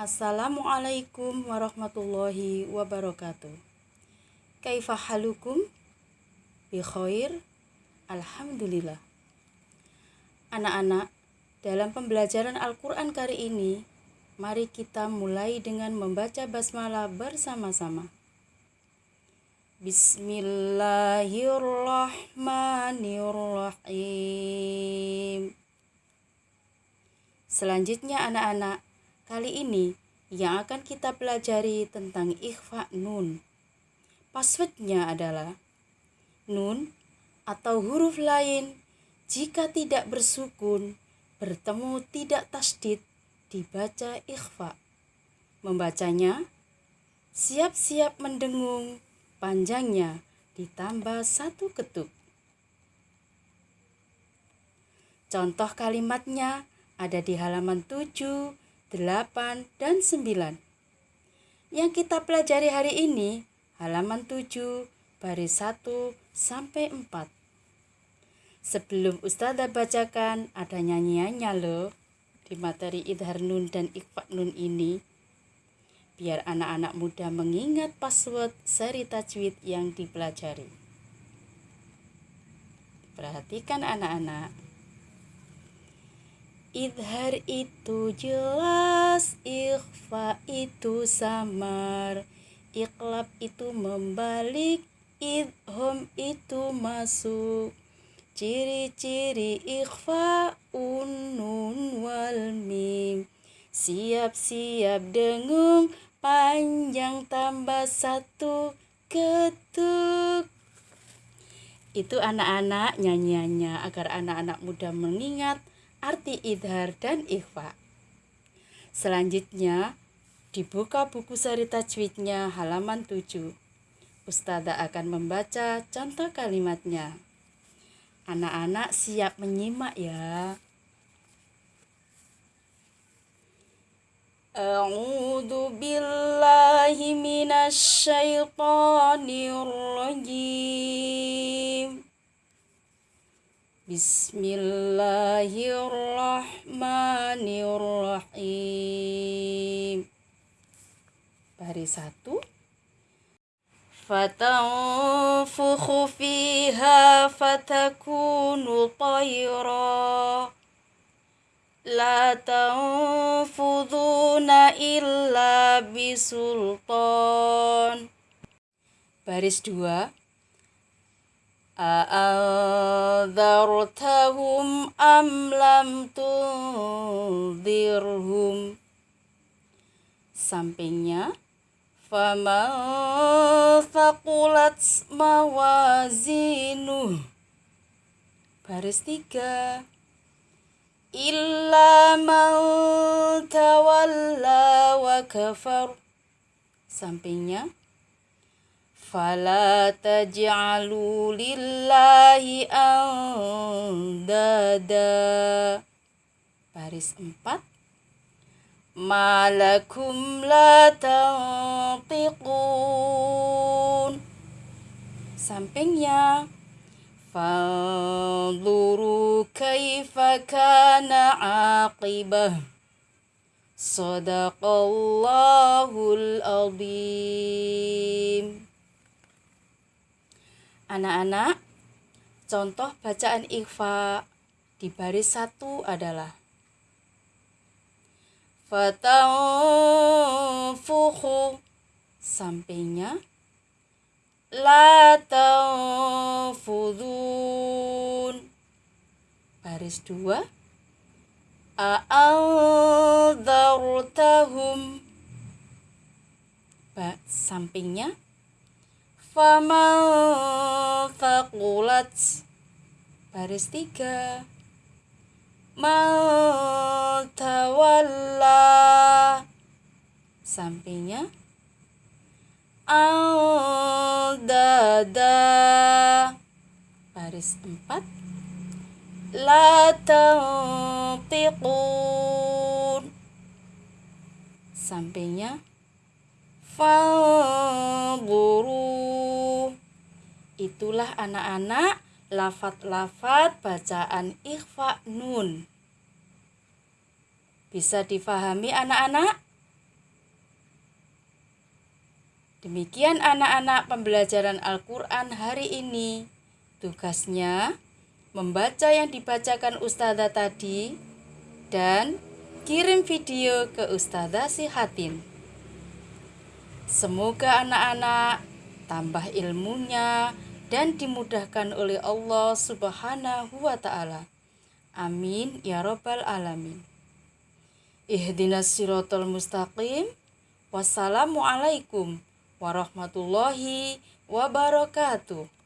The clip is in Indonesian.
Assalamualaikum warahmatullahi wabarakatuh. Kaifa halukum? Bi khair? Alhamdulillah. Anak-anak, dalam pembelajaran Al-Qur'an kali ini, mari kita mulai dengan membaca basmalah bersama-sama. Bismillahirrahmanirrahim. Selanjutnya anak-anak, kali ini yang akan kita pelajari tentang ikhfa nun. Passwordnya adalah nun atau huruf lain jika tidak bersukun bertemu tidak tasdid dibaca ikhfa. Membacanya siap-siap mendengung panjangnya ditambah satu ketuk. Contoh kalimatnya ada di halaman 7, 8, dan 9. Yang kita pelajari hari ini halaman 7, baris 1 sampai 4. Sebelum Ustazah bacakan ada nyanyiannya loh di materi Idhar Nun dan Ikhfa Nun ini biar anak-anak muda mengingat password seri tajwid yang dipelajari. Perhatikan anak-anak. Idhar itu jelas, ikhfa itu samar, iklab itu membalik, idhom itu masuk. Ciri-ciri ikhfa unun wal mim. Siap-siap dengung panjang tambah satu ketuk. Itu anak-anak nyanyiannya agar anak-anak muda mengingat arti idhar dan ikhfa. Selanjutnya, dibuka buku seri tajwidnya halaman 7. Ustazah akan membaca contoh kalimatnya. Anak-anak siap menyimak ya. A'udzu billahi minasy syaithanir rajim. بسم الله الرحمن الرحيم Baris satu فتنفخ فيها فتكون طيرا لا تنفذون إلا bisultan Baris dua أأنذرتهم أم لم تنذرهم Sampingnya فمن ثقلت موازينه Baris tiga illa man tawalla wa kafar sampingnya fala taj'alu lillahi andada baris 4 malakum la tantiqun sampingnya فانظروا كيف كان عاقبة صدق الله العظيم Anak-anak, contoh bacaan ikhfa di baris satu adalah Fatanfuhu sampingnya La tanfudun Baris dua A'aldartahum ba, Sampingnya Faman faqulat Baris tiga. Man tawalla Sampingnya. Al-dada. Baris 4 La tantiqun. Sampingnya Fanzuru Itulah anak-anak lafat-lafat bacaan ikhfa nun Bisa difahami anak-anak? Demikian anak-anak pembelajaran Al-Quran hari ini. Tugasnya membaca yang dibacakan Ustazah tadi dan kirim video ke Ustazah Sihatin. Semoga anak-anak tambah ilmunya dan dimudahkan oleh Allah Subhanahu wa taala. Amin ya rabbal alamin. Ihdinas siratal mustaqim. Wassalamualaikum warahmatullahi wabarakatuh.